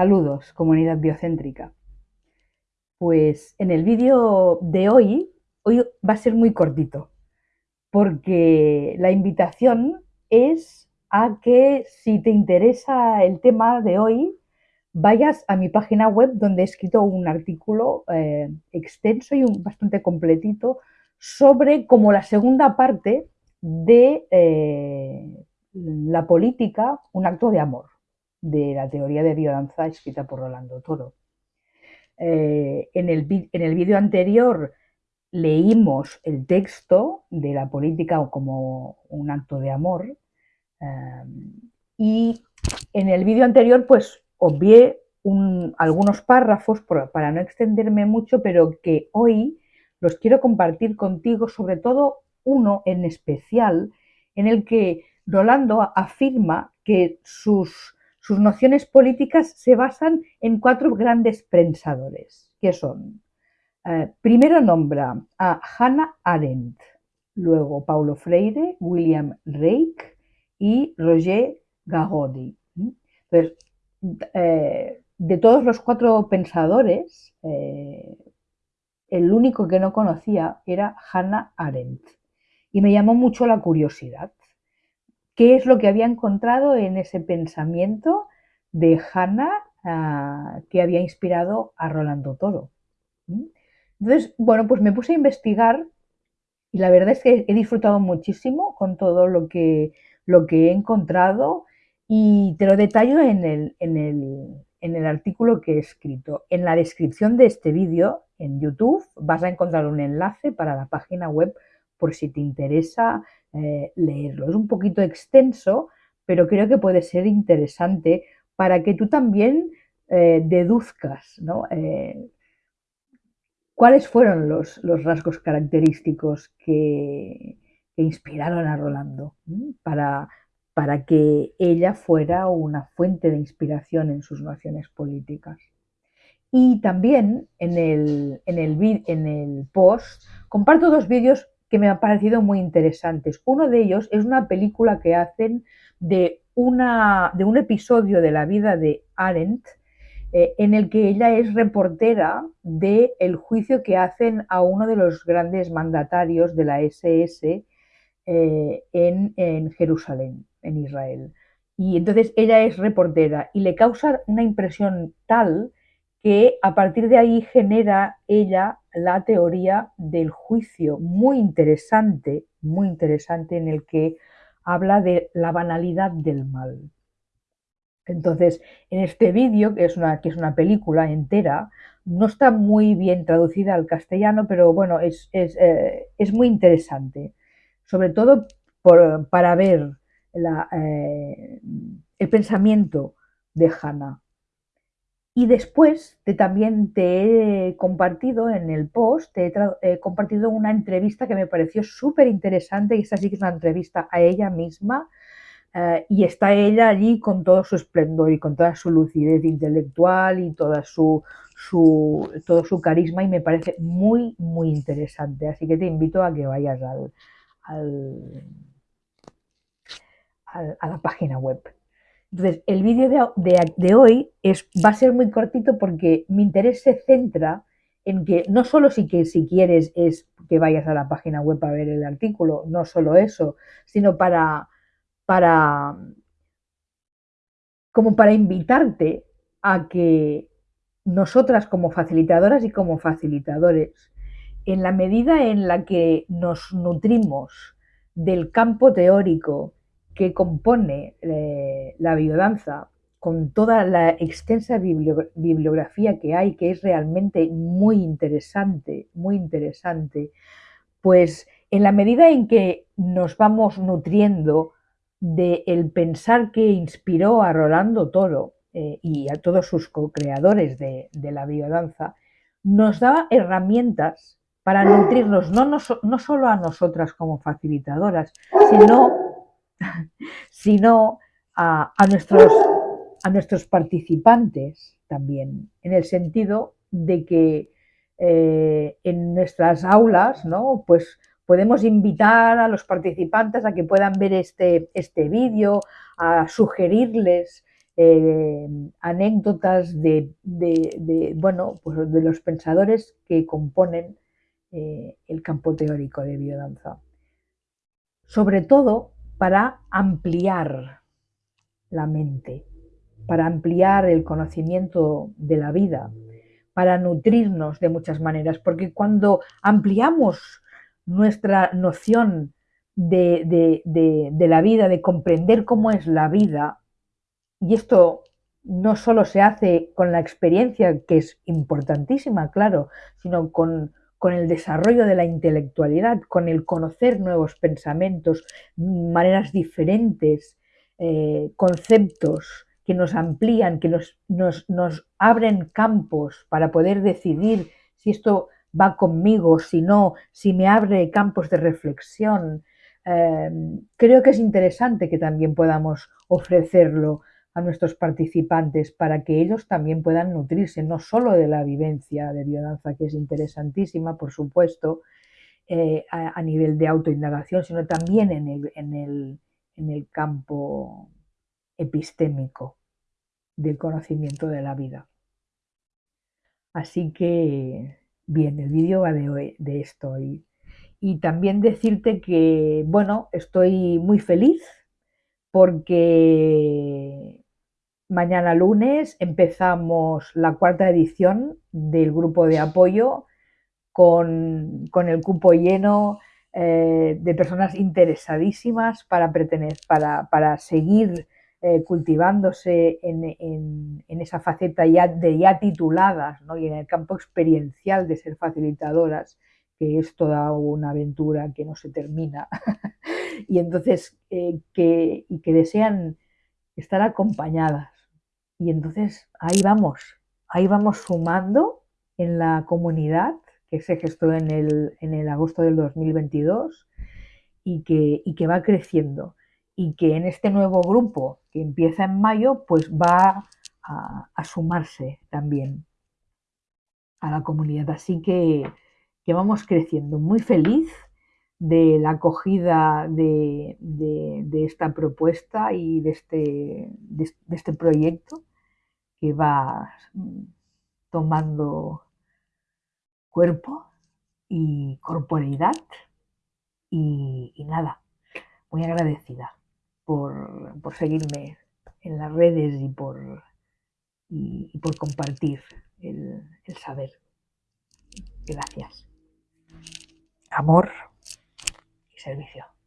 Saludos, comunidad biocéntrica. Pues en el vídeo de hoy, hoy va a ser muy cortito, porque la invitación es a que si te interesa el tema de hoy, vayas a mi página web donde he escrito un artículo eh, extenso y bastante completito sobre como la segunda parte de eh, la política, un acto de amor de la teoría de biodanza escrita por Rolando Toro. Eh, en el, vídeo anterior leímos el texto de la política como un acto de amor eh, y en el vídeo anterior pues obvié algunos párrafos para no extenderme mucho, pero que hoy los quiero compartir contigo, sobre todo uno en especial, en el que Rolando afirma que sus sus nociones políticas se basan en cuatro grandes pensadores, que son, eh, primero nombra a Hannah Arendt, luego Paulo Freire, William Reich y Roger Gagodi. Eh, de todos los cuatro pensadores, eh, el único que no conocía era Hannah Arendt. Y me llamó mucho la curiosidad qué es lo que había encontrado en ese pensamiento de Hannah ah, que había inspirado a Rolando Toro. Entonces, bueno, pues me puse a investigar y la verdad es que he disfrutado muchísimo con todo lo que, lo que he encontrado y te lo detallo en el, en, el, en el artículo que he escrito. En la descripción de este vídeo en YouTube vas a encontrar un enlace para la página web por si te interesa eh, leerlo. Es un poquito extenso, pero creo que puede ser interesante para que tú también eh, deduzcas eh, cuáles fueron los, rasgos característicos que, inspiraron a Rolando para, para que ella fuera una fuente de inspiración en sus nociones políticas. Y también en el, en el, en el post comparto dos vídeos que me han parecido muy interesantes. Uno de ellos es una película que hacen de, una, de un episodio de la vida de Arendt, eh, en el que ella es reportera del el juicio que hacen a uno de los grandes mandatarios de la SS eh, en, en Jerusalén, en Israel. Y entonces ella es reportera y le causa una impresión tal que a partir de ahí genera ella la teoría del juicio, muy interesante, muy interesante, en el que habla de la banalidad del mal. Entonces, en este vídeo, que es una, que es una película entera, no está muy bien traducida al castellano, pero bueno, es, es, eh, muy interesante, sobre todo para ver eh, el pensamiento de Hannah. Y después te, también te he compartido en el post, te he, compartido una entrevista que me pareció súper interesante y esta sí que es una entrevista a ella misma eh, y está ella allí con todo su esplendor y con toda su lucidez intelectual y toda su, su, todo su carisma y me parece muy, muy interesante. Así que te invito a que vayas al, a la página web. Entonces, el vídeo de, hoy es, va a ser muy cortito porque mi interés se centra en que no solo si, que, si quieres es que vayas a la página web a ver el artículo, no solo eso, sino para, para como para invitarte a que nosotras como facilitadoras y como facilitadores, en la medida en la que nos nutrimos del campo teórico que compone eh, la biodanza con toda la extensa bibliografía que hay, que es realmente muy interesante, muy interesante, pues en la medida en que nos vamos nutriendo del pensar que inspiró a Rolando Toro eh, y a todos sus co-creadores de, la biodanza, nos da herramientas para nutrirnos no, no solo a nosotras como facilitadoras, sino sino a, nuestros, a nuestros participantes también, en el sentido de que eh, en nuestras aulas, ¿no? Pues podemos invitar a los participantes a que puedan ver este, este vídeo, a sugerirles eh, anécdotas de, bueno, pues de los pensadores que componen eh, el campo teórico de biodanza. Sobre todo para ampliar la mente, para ampliar el conocimiento de la vida, para nutrirnos de muchas maneras, porque cuando ampliamos nuestra noción de, la vida, de comprender cómo es la vida, y esto no solo se hace con la experiencia, que es importantísima, claro, sino con, el desarrollo de la intelectualidad, con el conocer nuevos pensamientos, maneras diferentes, eh, conceptos que nos amplían, que nos, nos, abren campos para poder decidir si esto va conmigo, si no, si me abre campos de reflexión. Eh, creo que es interesante que también podamos ofrecerlo a nuestros participantes para que ellos también puedan nutrirse no solo de la vivencia de biodanza, que es interesantísima, por supuesto, eh, a, nivel de autoindagación, sino también en el, en el campo epistémico del conocimiento de la vida. Así que, bien, el vídeo va de, de esto. Y, y también decirte que, bueno, estoy muy feliz porque mañana lunes empezamos la cuarta edición del grupo de apoyo con, el cupo lleno eh, de personas interesadísimas para, para, para seguir eh, cultivándose en, esa faceta ya de ya tituladas y en el campo experiencial de ser facilitadoras, que es toda una aventura que no se termina. y entonces, eh, que, y que desean estar acompañadas. Y entonces ahí vamos, ahí vamos sumando en la comunidad que se gestó en el, en el agosto del 2022 y que, y que va creciendo y que en este nuevo grupo que empieza en mayo pues va a, sumarse también a la comunidad. Así que, que vamos creciendo. Muy feliz de la acogida de, esta propuesta y de este, de, este proyecto que va tomando cuerpo y corporeidad y, nada, muy agradecida por, seguirme en las redes y por, y, por compartir el saber. Gracias. Amor servicio.